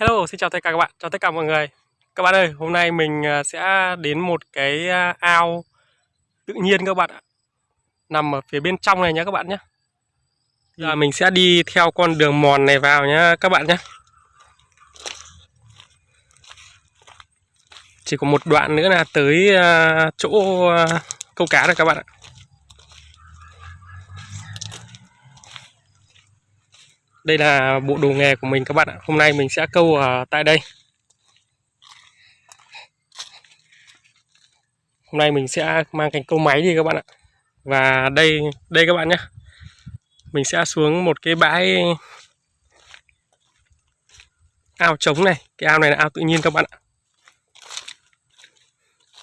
Hello, xin chào tất cả các bạn, chào tất cả mọi người. Các bạn ơi, hôm nay mình à, sẽ đến một cái à, ao tự nhiên các bạn ạ. Nằm ở phía bên trong này nhé các bạn nhé. Giờ mình sẽ đi theo con đường mòn này vào nhé các bạn nhé. Chỉ có một đoạn nữa là tới à, chỗ câu cá rồi các bạn ạ. Đây là bộ đồ nghề của mình các bạn ạ. Hôm nay mình sẽ câu ở tại đây. Hôm nay mình sẽ mang cành câu máy đi các bạn ạ. Và đây đây các bạn nhé. Mình sẽ xuống một cái bãi ao trống này. Cái ao này là ao tự nhiên các bạn ạ.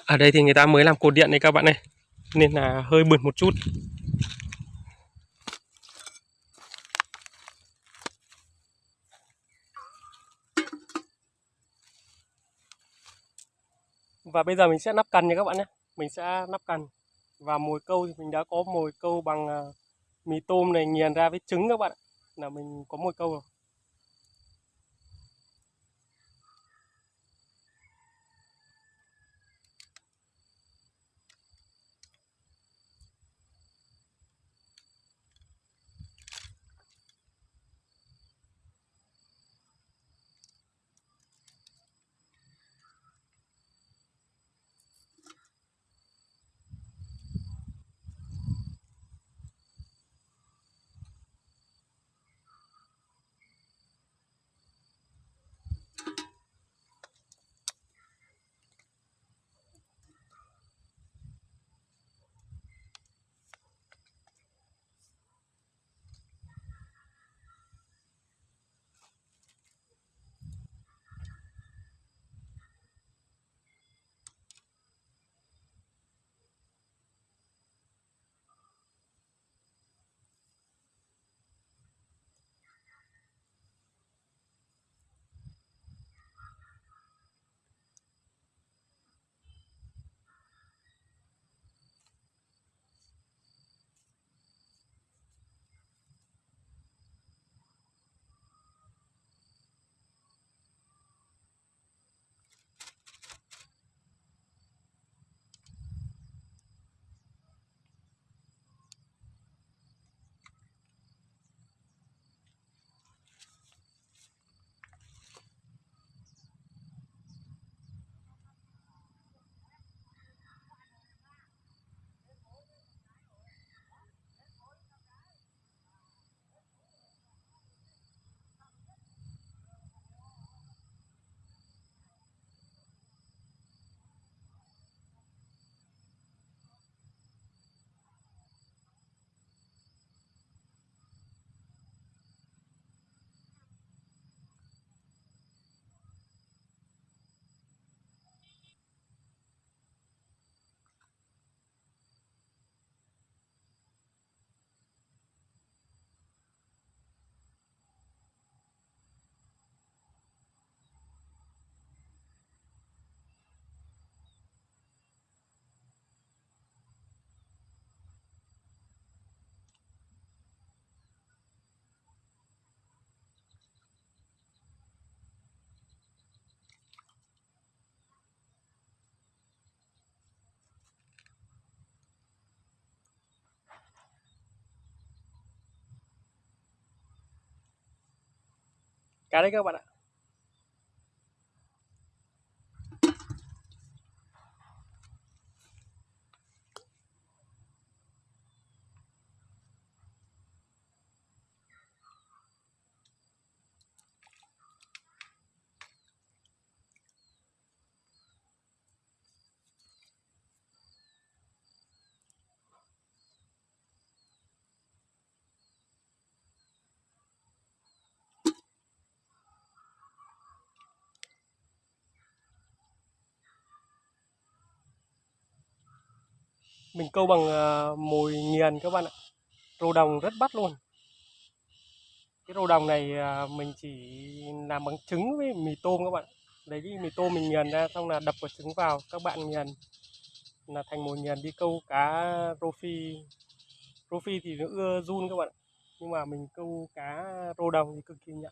Ở đây thì người ta mới làm cột điện này các bạn này. Nên là hơi bẩn một chút. Và bây giờ mình sẽ nắp cần nha các bạn nhé. Mình sẽ nắp cần Và mồi câu thì mình đã có mồi câu bằng à, mì tôm này nghiền ra với trứng các bạn ạ. Là mình có mồi câu rồi. Cá đấy các mình câu bằng ờ, mồi nghiền các bạn ạ. Rô đồng rất bắt luôn. Cái rô đồng này ờ, mình chỉ làm bằng trứng với mì tôm các bạn lấy cái mì tôm mình nghiền ra, xong là đập quả trứng vào, các bạn nghiền là thành mồi nghiền đi câu cá rô phi. Rô phi thì nó ưa run các bạn nhưng mà mình câu cá rô đồng thì cực kỳ nhạy